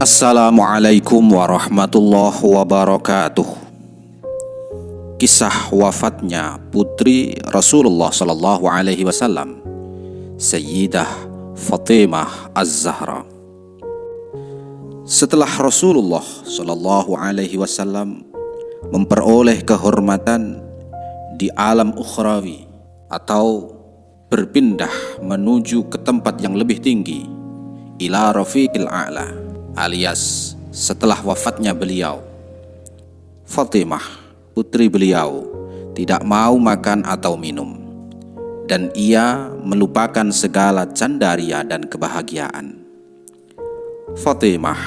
Assalamualaikum warahmatullahi wabarakatuh. Kisah wafatnya putri Rasulullah Sallallahu Alaihi Wasallam, Sayyidah Fatimah Az-Zahra. Setelah Rasulullah Sallallahu Alaihi Wasallam memperoleh kehormatan di alam ukhrawi atau berpindah menuju ke tempat yang lebih tinggi, ila rafiqil a'la alias setelah wafatnya beliau. Fatimah, putri beliau, tidak mau makan atau minum, dan ia melupakan segala candaria dan kebahagiaan. Fatimah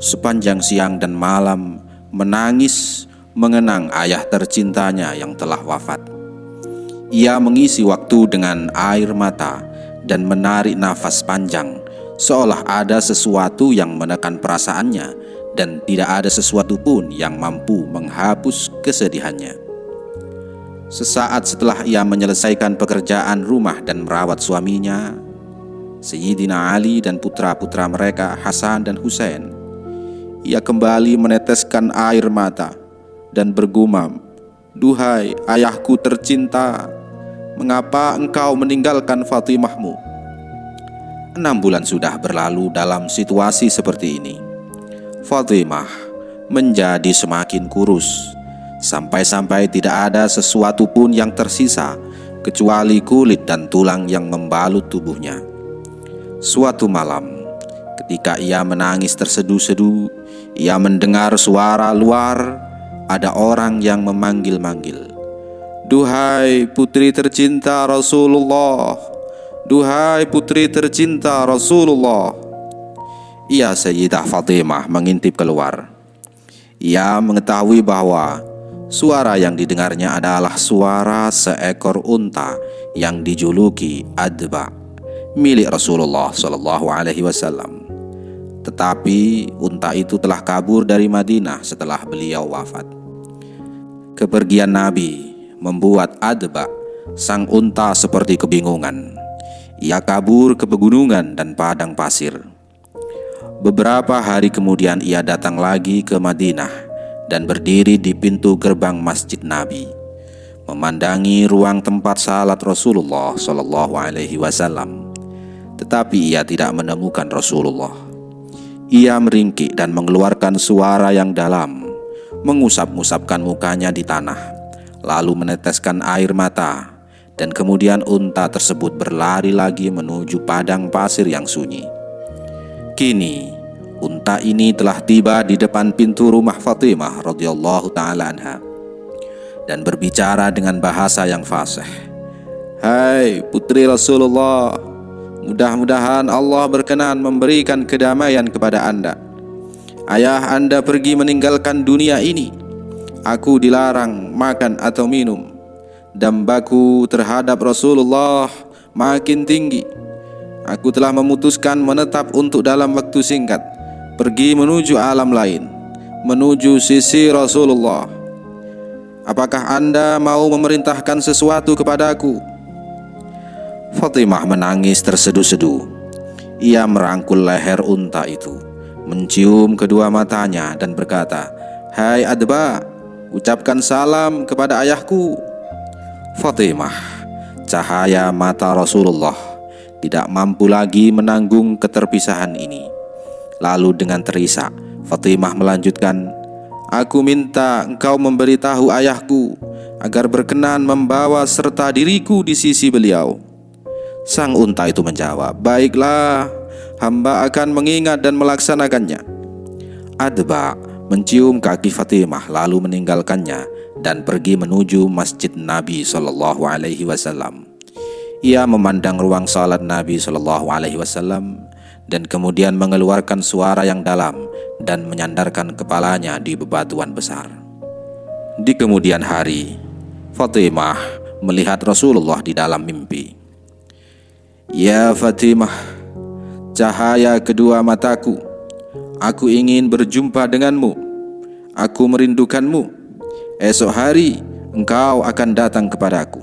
sepanjang siang dan malam menangis mengenang ayah tercintanya yang telah wafat. Ia mengisi waktu dengan air mata dan menarik nafas panjang seolah ada sesuatu yang menekan perasaannya dan tidak ada sesuatu pun yang mampu menghapus kesedihannya. Sesaat setelah ia menyelesaikan pekerjaan rumah dan merawat suaminya, Sayyidina Ali dan putra-putra mereka Hasan dan Husain, ia kembali meneteskan air mata dan bergumam, Duhai ayahku tercinta, mengapa engkau meninggalkan Fatimahmu? Enam bulan sudah berlalu dalam situasi seperti ini. Fatimah menjadi semakin kurus, sampai-sampai tidak ada sesuatu pun yang tersisa kecuali kulit dan tulang yang membalut tubuhnya. Suatu malam, ketika ia menangis terseduh-seduh, ia mendengar suara luar ada orang yang memanggil-manggil. Duhai putri tercinta Rasulullah, Duhai putri tercinta Rasulullah Ia Sayyidah Fatimah mengintip keluar Ia mengetahui bahwa Suara yang didengarnya adalah suara seekor unta yang dijuluki Adba milik Rasulullah Shallallahu Alaihi Wasallam. Tetapi unta itu telah kabur dari Madinah setelah beliau wafat. Kepergian Nabi membuat Adba sang unta seperti kebingungan. Ia kabur ke pegunungan dan padang pasir. Beberapa hari kemudian ia datang lagi ke Madinah dan berdiri di pintu gerbang Masjid Nabi, memandangi ruang tempat salat Rasulullah Shallallahu Alaihi Wasallam. Tetapi ia tidak menemukan Rasulullah. Ia meringkik dan mengeluarkan suara yang dalam, mengusap-ngusapkan mukanya di tanah, lalu meneteskan air mata dan kemudian unta tersebut berlari lagi menuju padang pasir yang sunyi. Kini, unta ini telah tiba di depan pintu rumah Fatimah radhiyallahu taala anha dan berbicara dengan bahasa yang fasih. Hai putri Rasulullah, mudah-mudahan Allah berkenan memberikan kedamaian kepada Anda. Ayah Anda pergi meninggalkan dunia ini. Aku dilarang makan atau minum dambaku terhadap Rasulullah makin tinggi. Aku telah memutuskan menetap untuk dalam waktu singkat pergi menuju alam lain, menuju sisi Rasulullah. Apakah Anda mau memerintahkan sesuatu kepadaku? Fatimah menangis terseduh-seduh. Ia merangkul leher unta itu, mencium kedua matanya dan berkata, "Hai Adba, ucapkan salam kepada ayahku." Fatimah, cahaya mata Rasulullah tidak mampu lagi menanggung keterpisahan ini. Lalu dengan terisak, Fatimah melanjutkan, Aku minta engkau memberitahu ayahku agar berkenan membawa serta diriku di sisi beliau. Sang unta itu menjawab, Baiklah, hamba akan mengingat dan melaksanakannya. Adba mencium kaki Fatimah lalu meninggalkannya dan pergi menuju Masjid Nabi Shallallahu Alaihi Wasallam. Ia memandang ruang salat Nabi Shallallahu Alaihi Wasallam dan kemudian mengeluarkan suara yang dalam dan menyandarkan kepalanya di bebatuan besar. Di kemudian hari, Fatimah melihat Rasulullah di dalam mimpi. Ya Fatimah, cahaya kedua mataku, aku ingin berjumpa denganmu. Aku merindukanmu esok hari engkau akan datang kepadaku.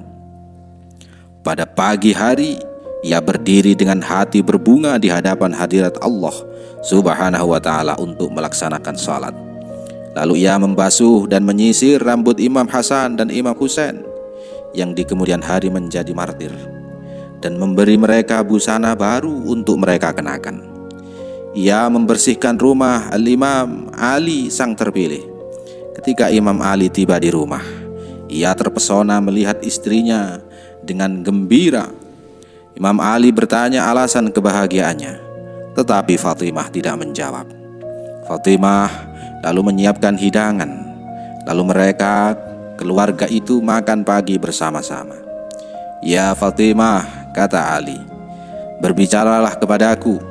Pada pagi hari, ia berdiri dengan hati berbunga di hadapan hadirat Allah Subhanahu wa taala untuk melaksanakan salat. Lalu ia membasuh dan menyisir rambut Imam Hasan dan Imam Husain yang di kemudian hari menjadi martir dan memberi mereka busana baru untuk mereka kenakan. Ia membersihkan rumah Al-Imam Ali sang terpilih. Ketika Imam Ali tiba di rumah, ia terpesona melihat istrinya dengan gembira Imam Ali bertanya alasan kebahagiaannya, tetapi Fatimah tidak menjawab. Fatimah lalu menyiapkan hidangan, lalu mereka keluarga itu makan pagi bersama-sama. Ya Fatimah, kata Ali, berbicaralah kepadaku.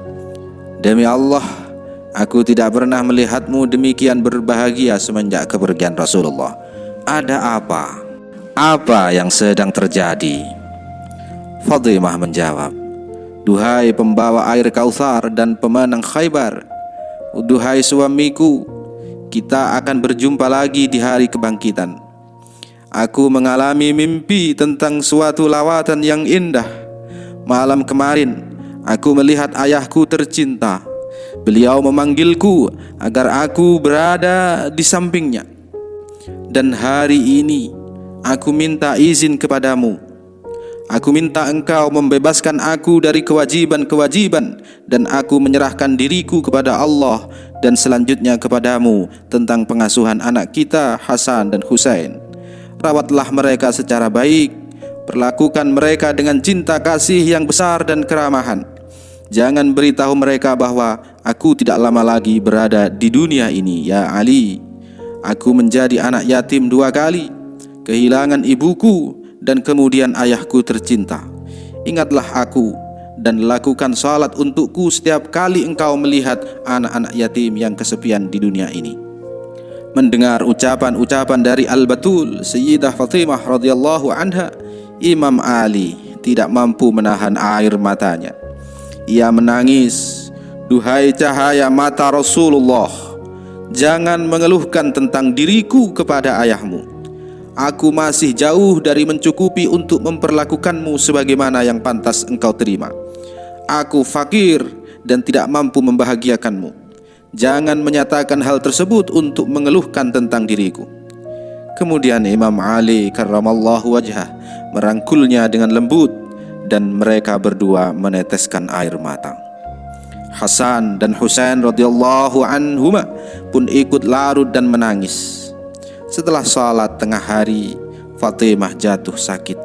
Demi Allah, aku tidak pernah melihatmu demikian berbahagia semenjak kepergian Rasulullah. Ada apa? Apa yang sedang terjadi? Fatimah menjawab, Duhai pembawa air Kautsar dan pemenang Khaybar, Duhai suamiku, kita akan berjumpa lagi di hari kebangkitan. Aku mengalami mimpi tentang suatu lawatan yang indah. Malam kemarin, aku melihat ayahku tercinta. Beliau memanggilku agar aku berada di sampingnya. Dan hari ini, aku minta izin kepadamu Aku minta engkau membebaskan aku dari kewajiban-kewajiban dan aku menyerahkan diriku kepada Allah dan selanjutnya kepadamu tentang pengasuhan anak kita Hasan dan Husain. Rawatlah mereka secara baik, perlakukan mereka dengan cinta kasih yang besar dan keramahan. Jangan beritahu mereka bahwa aku tidak lama lagi berada di dunia ini, ya Ali. Aku menjadi anak yatim dua kali, kehilangan ibuku dan kemudian ayahku tercinta. Ingatlah aku dan lakukan salat untukku setiap kali engkau melihat anak-anak yatim yang kesepian di dunia ini. Mendengar ucapan-ucapan dari Al-Batul Sayyidah Fatimah radhiyallahu anha, Imam Ali tidak mampu menahan air matanya. Ia menangis, "Duhai cahaya mata Rasulullah, jangan mengeluhkan tentang diriku kepada ayahmu." Aku masih jauh dari mencukupi untuk memperlakukanmu sebagaimana yang pantas engkau terima. Aku fakir dan tidak mampu membahagiakanmu. Jangan menyatakan hal tersebut untuk mengeluhkan tentang diriku. Kemudian Imam Ali karramallahu wajhah merangkulnya dengan lembut dan mereka berdua meneteskan air mata. Hasan dan Husain radhiyallahu anhuma pun ikut larut dan menangis. Setelah sholat tengah hari, Fatimah jatuh sakit.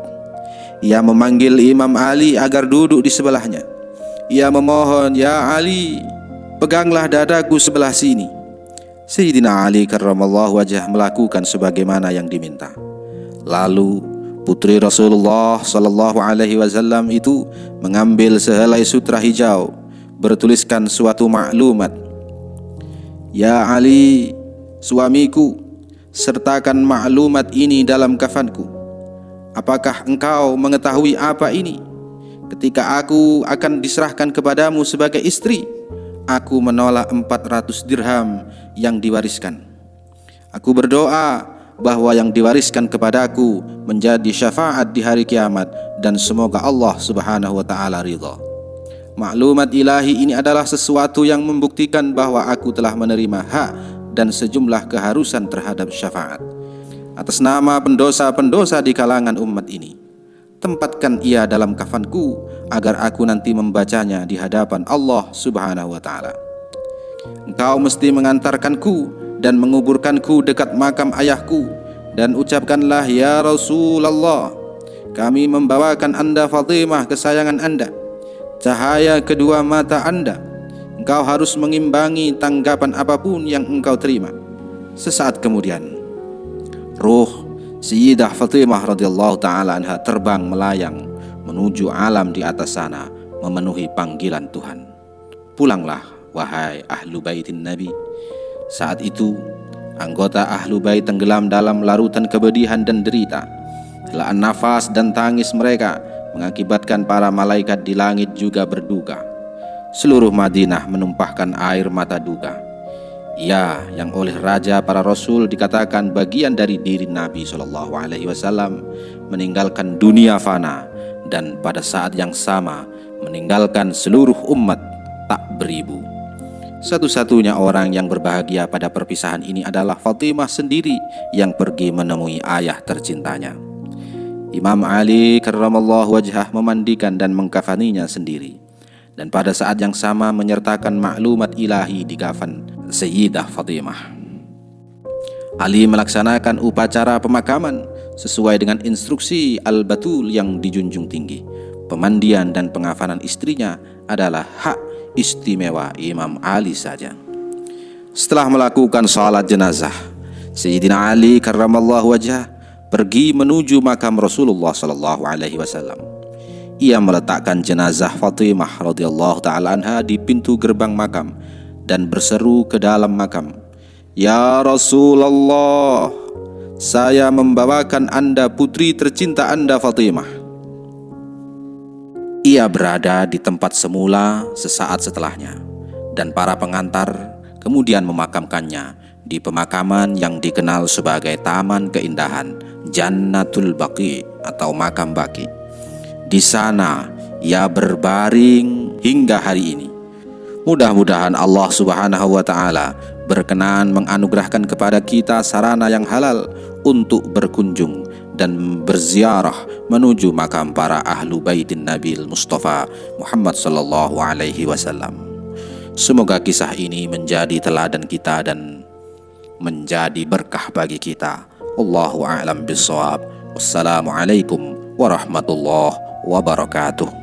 Ia memanggil Imam Ali agar duduk di sebelahnya. Ia memohon, "Ya Ali, peganglah dadaku sebelah sini." Sayyidina Ali karramallahu wajah melakukan sebagaimana yang diminta. Lalu putri Rasulullah sallallahu alaihi wasallam itu mengambil sehelai sutra hijau bertuliskan suatu maklumat. Ya Ali, suamiku, sertakan maklumat ini dalam kafanku. Apakah engkau mengetahui apa ini? Ketika aku akan diserahkan kepadamu sebagai istri, aku menolak 400 dirham yang diwariskan. Aku berdoa bahwa yang diwariskan kepadaku menjadi syafaat di hari kiamat dan semoga Allah Subhanahu wa taala ridha. Maklumat ilahi ini adalah sesuatu yang membuktikan bahwa aku telah menerima hak dan sejumlah keharusan terhadap syafaat. Atas nama pendosa-pendosa di kalangan umat ini tempatkan ia dalam kafanku agar aku nanti membacanya di hadapan Allah Subhanahu wa taala. Engkau mesti mengantarkanku dan menguburkanku dekat makam ayahku dan ucapkanlah ya Rasulullah kami membawakan anda Fatimah kesayangan anda cahaya kedua mata anda engkau harus mengimbangi tanggapan apa pun yang engkau terima. Sesaat kemudian, roh Sayyidah Fatimah radhiyallahu taala anha terbang melayang menuju alam di atas sana memenuhi panggilan Tuhan. Pulanglah wahai ahlu baitin Nabi. Saat itu anggota ahlu bait tenggelam dalam larutan kebedihan dan derita. Helaan nafas dan tangis mereka mengakibatkan para malaikat di langit juga berduka seluruh Madinah menumpahkan air mata duka. Ia yang oleh raja para rasul dikatakan bagian dari diri Nabi Shallallahu Alaihi Wasallam meninggalkan dunia fana dan pada saat yang sama meninggalkan seluruh umat tak beribu. Satu-satunya orang yang berbahagia pada perpisahan ini adalah Fatimah sendiri yang pergi menemui ayah tercintanya. Imam Ali karramallahu wajhah memandikan dan mengkafaninya sendiri dan pada saat yang sama menyertakan maklumat ilahi di kafan Sayyidah Fatimah. Ali melaksanakan upacara pemakaman sesuai dengan instruksi Al-Batul yang dijunjung tinggi. Pemandian dan pengafanan istrinya adalah hak istimewa Imam Ali saja. Setelah melakukan salat jenazah, Sayyidina Ali karramallahu wajah pergi menuju makam Rasulullah sallallahu alaihi wasallam. Ia meletakkan jenazah Fatimah radhiyallahu taala anha di pintu gerbang makam dan berseru ke dalam makam, "Ya Rasulullah, saya membawakan Anda putri tercinta Anda Fatimah." Ia berada di tempat semula sesaat setelahnya dan para pengantar kemudian memakamkannya di pemakaman yang dikenal sebagai Taman Keindahan Jannatul Baqi atau makam Baqi. Di sana ia berbaring hingga hari ini. Mudah-mudahan Allah Subhanahu wa taala berkenan menganugerahkan kepada kita sarana yang halal untuk berkunjung dan berziarah menuju makam para ahlu baitin Nabil Mustafa Muhammad sallallahu alaihi wasallam. Semoga kisah ini menjadi teladan kita dan menjadi berkah bagi kita. Allahu a'lam bishawab. Wassalamualaikum warahmatullahi wabarakatuh.